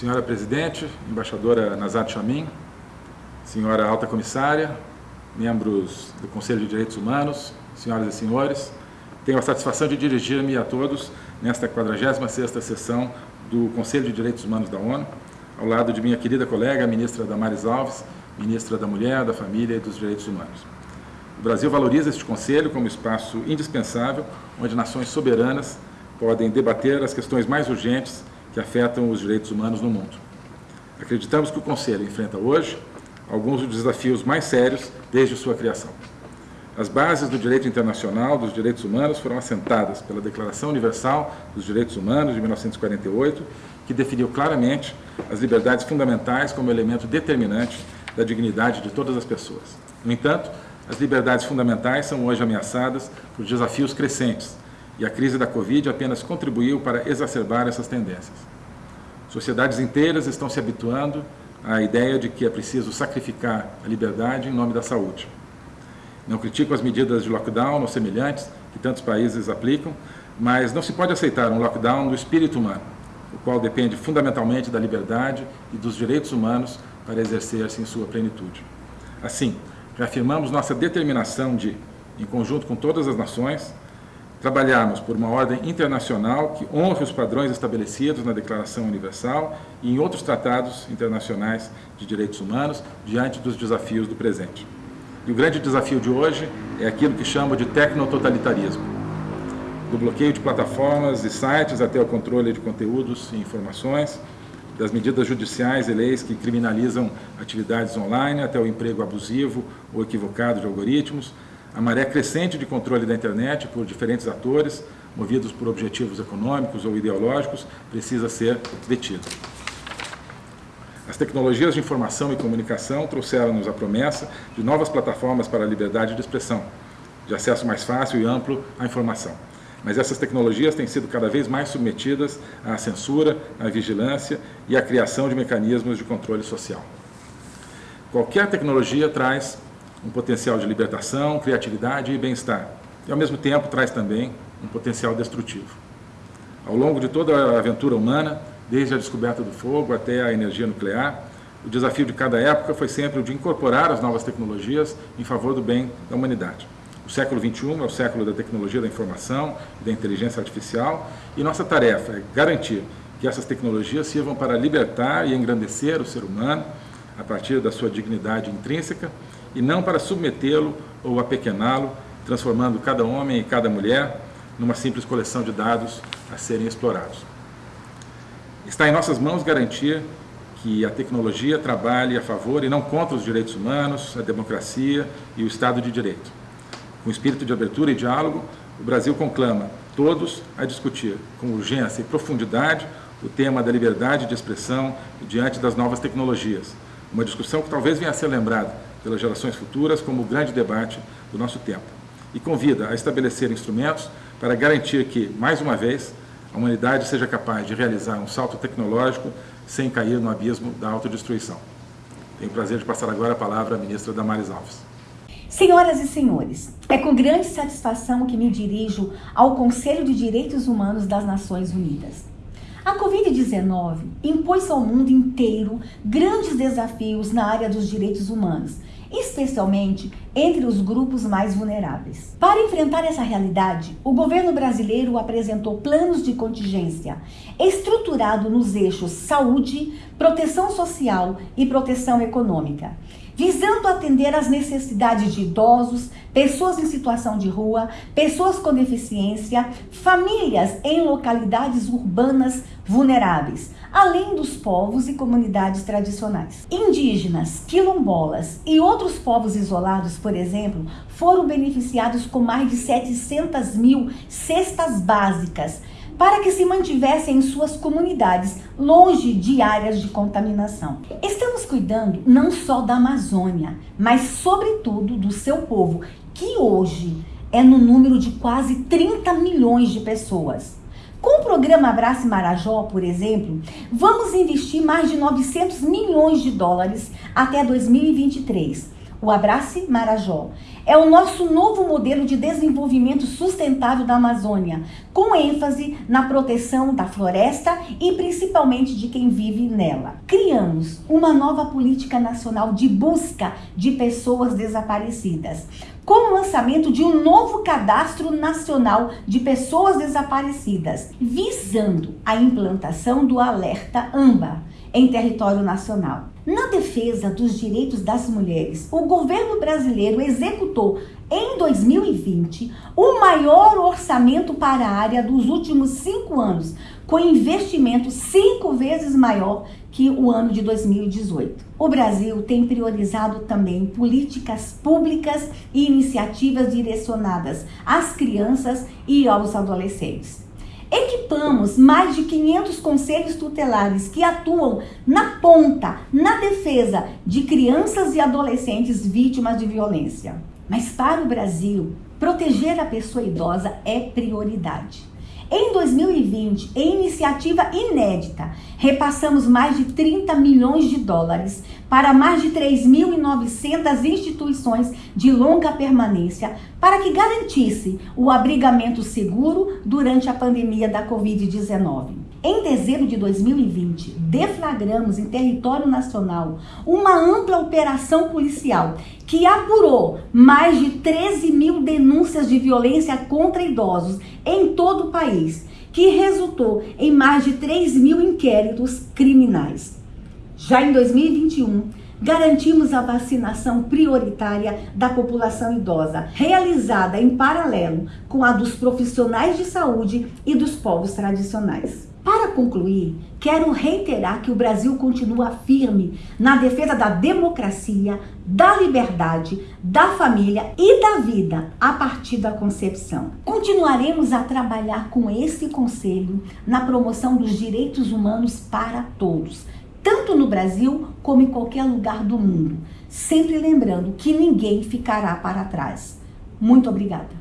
Senhora Presidente, Embaixadora Nazat Chamin, Senhora Alta Comissária, membros do Conselho de Direitos Humanos, senhoras e senhores, tenho a satisfação de dirigir-me a todos nesta 46ª sessão do Conselho de Direitos Humanos da ONU, ao lado de minha querida colega, a ministra Damares Alves, ministra da Mulher, da Família e dos Direitos Humanos. O Brasil valoriza este conselho como espaço indispensável, onde nações soberanas podem debater as questões mais urgentes que afetam os direitos humanos no mundo. Acreditamos que o Conselho enfrenta hoje alguns dos desafios mais sérios desde sua criação. As bases do direito internacional dos direitos humanos foram assentadas pela Declaração Universal dos Direitos Humanos de 1948, que definiu claramente as liberdades fundamentais como elemento determinante da dignidade de todas as pessoas. No entanto, as liberdades fundamentais são hoje ameaçadas por desafios crescentes, e a crise da Covid apenas contribuiu para exacerbar essas tendências. Sociedades inteiras estão se habituando à ideia de que é preciso sacrificar a liberdade em nome da saúde. Não critico as medidas de lockdown ou semelhantes que tantos países aplicam, mas não se pode aceitar um lockdown do espírito humano, o qual depende fundamentalmente da liberdade e dos direitos humanos para exercer-se em sua plenitude. Assim, reafirmamos nossa determinação de, em conjunto com todas as nações, trabalharmos por uma ordem internacional que honre os padrões estabelecidos na Declaração Universal e em outros tratados internacionais de direitos humanos diante dos desafios do presente. E o grande desafio de hoje é aquilo que chamo de tecnototalitarismo. Do bloqueio de plataformas e sites até o controle de conteúdos e informações, das medidas judiciais e leis que criminalizam atividades online até o emprego abusivo ou equivocado de algoritmos, a maré crescente de controle da internet por diferentes atores, movidos por objetivos econômicos ou ideológicos, precisa ser detida. As tecnologias de informação e comunicação trouxeram-nos a promessa de novas plataformas para a liberdade de expressão, de acesso mais fácil e amplo à informação. Mas essas tecnologias têm sido cada vez mais submetidas à censura, à vigilância e à criação de mecanismos de controle social. Qualquer tecnologia traz um potencial de libertação, criatividade e bem-estar. E, ao mesmo tempo, traz também um potencial destrutivo. Ao longo de toda a aventura humana, desde a descoberta do fogo até a energia nuclear, o desafio de cada época foi sempre o de incorporar as novas tecnologias em favor do bem da humanidade. O século XXI é o século da tecnologia da informação e da inteligência artificial, e nossa tarefa é garantir que essas tecnologias sirvam para libertar e engrandecer o ser humano a partir da sua dignidade intrínseca e não para submetê-lo ou apequená-lo, transformando cada homem e cada mulher numa simples coleção de dados a serem explorados. Está em nossas mãos garantir que a tecnologia trabalhe a favor e não contra os direitos humanos, a democracia e o Estado de Direito. Com espírito de abertura e diálogo, o Brasil conclama todos a discutir com urgência e profundidade o tema da liberdade de expressão diante das novas tecnologias. Uma discussão que talvez venha a ser lembrada pelas gerações futuras como o grande debate do nosso tempo. E convida a estabelecer instrumentos para garantir que, mais uma vez, a humanidade seja capaz de realizar um salto tecnológico sem cair no abismo da autodestruição. Tenho o prazer de passar agora a palavra à ministra Damares Alves. Senhoras e senhores, é com grande satisfação que me dirijo ao Conselho de Direitos Humanos das Nações Unidas. A Covid-19 impôs ao mundo inteiro grandes desafios na área dos direitos humanos, especialmente entre os grupos mais vulneráveis. Para enfrentar essa realidade, o governo brasileiro apresentou planos de contingência estruturado nos eixos saúde, proteção social e proteção econômica visando atender às necessidades de idosos, pessoas em situação de rua, pessoas com deficiência, famílias em localidades urbanas vulneráveis, além dos povos e comunidades tradicionais. Indígenas, quilombolas e outros povos isolados, por exemplo, foram beneficiados com mais de 700 mil cestas básicas para que se mantivessem em suas comunidades, longe de áreas de contaminação. Estamos cuidando não só da Amazônia, mas sobretudo do seu povo, que hoje é no número de quase 30 milhões de pessoas. Com o programa Abrace Marajó, por exemplo, vamos investir mais de 900 milhões de dólares até 2023 o Abrace Marajó. É o nosso novo modelo de desenvolvimento sustentável da Amazônia, com ênfase na proteção da floresta e principalmente de quem vive nela. Criamos uma nova política nacional de busca de pessoas desaparecidas, com o lançamento de um novo cadastro nacional de pessoas desaparecidas, visando a implantação do alerta AMBA em território nacional. Na defesa dos direitos das mulheres, o governo brasileiro executou em 2020 o maior orçamento para a área dos últimos cinco anos, com investimento cinco vezes maior que o ano de 2018. O Brasil tem priorizado também políticas públicas e iniciativas direcionadas às crianças e aos adolescentes. Equipamos mais de 500 conselhos tutelares que atuam na ponta, na defesa de crianças e adolescentes vítimas de violência. Mas para o Brasil, proteger a pessoa idosa é prioridade. Em 2020, em iniciativa inédita, repassamos mais de 30 milhões de dólares para mais de 3.900 instituições de longa permanência para que garantisse o abrigamento seguro durante a pandemia da Covid-19. Em dezembro de 2020, deflagramos em território nacional uma ampla operação policial que apurou mais de 13 mil denúncias de violência contra idosos em todo o país, que resultou em mais de 3 mil inquéritos criminais. Já em 2021, garantimos a vacinação prioritária da população idosa, realizada em paralelo com a dos profissionais de saúde e dos povos tradicionais. Para concluir, quero reiterar que o Brasil continua firme na defesa da democracia, da liberdade, da família e da vida a partir da concepção. Continuaremos a trabalhar com esse conselho na promoção dos direitos humanos para todos tanto no Brasil como em qualquer lugar do mundo. Sempre lembrando que ninguém ficará para trás. Muito obrigada.